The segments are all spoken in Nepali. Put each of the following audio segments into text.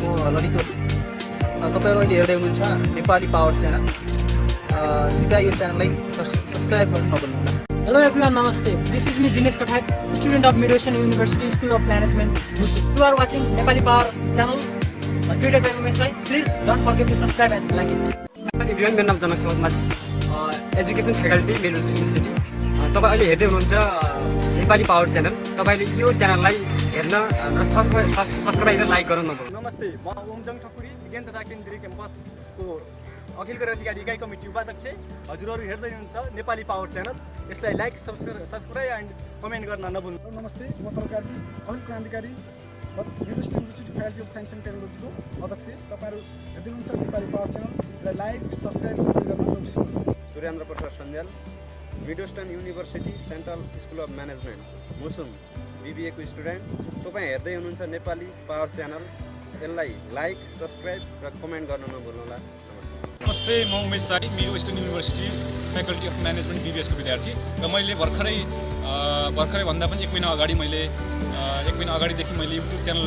म ललितो तपाईँहरू अहिले हेर्दै हुनुहुन्छ नेपाली पावर च्यानल। कृपया यो च्यानललाई सब्सक्राइब गर्न नभन्नुहोला हेलो एभ्रिवान नमस्ते। This is me Dinesh Kathak student of मिडोसन university school of management मुसु you are watching Nepali power channel Twitter प्लेसलाई please don't forget to subscribe and like it everyone मेरो नाम जनक समाज एजुकेसन फ्याकल्टी मेरो युनिभर्सिटी तपाईँ अहिले हेर्दै हुनुहुन्छ नेपाली पावर च्यानल तपाईँले यो च्यानललाई हेर्न र सब्सक्राइब लाइक गर्नु नभुल्नु नमस्ते म ओमजङ ठकुरी विज्ञान तथा केन्द्रीय क्याम्पसको अखिल क्रान्तिकारी इकाइ कमिटी उपाध्यक्ष। हजुरहरू हेर्दै हुनुहुन्छ नेपाली पावर च्यानल। यसलाई like subscribe subscribe and comment गर्न नभुल्नु। नमस्ते म तरकारी अनिल क्रान्तिकारी university university faculty of science and टेक्नोलोजीको अध्यक्ष। तपाईँहरू हेर्दै हुनुहुन्छ नेपाली पावर च्यानल। र लाइक सब्सक्राइब गर्न नबिर्सनु Surendra Prasad Sanjal Midwestern university central school of management मुसुङ बिबिएको स्टुडेन्ट तपाईँ हेर्दै हुनुहुन्छ नेपाली पावर च्यानल यसलाई लाइक सब्सक्राइब र कमेन्ट गर्न नभुल्नुहोला नमस्ते म उमेश साई मेरो western university faculty of management बिबिएसको विद्यार्थी। र मैले भर्खरै भर्खरै भन्दा पनि एक महिना अगाडि मैले एक महिना अगाडिदेखि मैले युट्युब च्यानल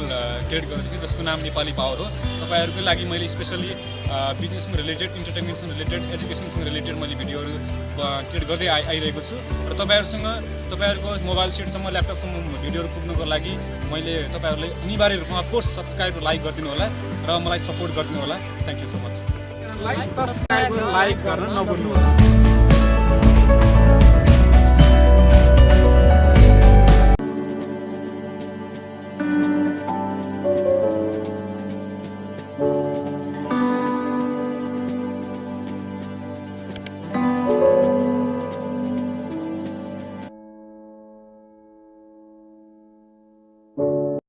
क्रिएट गरेको थिएँ जसको नाम नेपाली पावर हो। तपाईँहरूको लागि मैले स्पेसली बिजनेससँग रिलेटेड इन्टरटेनमेन्टसँग रिलेटेड एजुकेसनसँग रिलेटेड मैले भिडियोहरू क्रिएट गर्दै आइ आइरहेको छु। र तपाईँहरूसँग तपाईँहरूको मोबाइल सेटसम्म ल्यापटपसम्म भिडियोहरू पुग्नुको लागि मैले तपाईँहरूलाई अनिवार्य रूपमा अफकोर्स सब्सक्राइब र लाइक गरिदिनु होला र मलाई सपोर्ट गरिदिनु होला। Thank you so much subscribe, र like गर्न नभुल्नुहोला।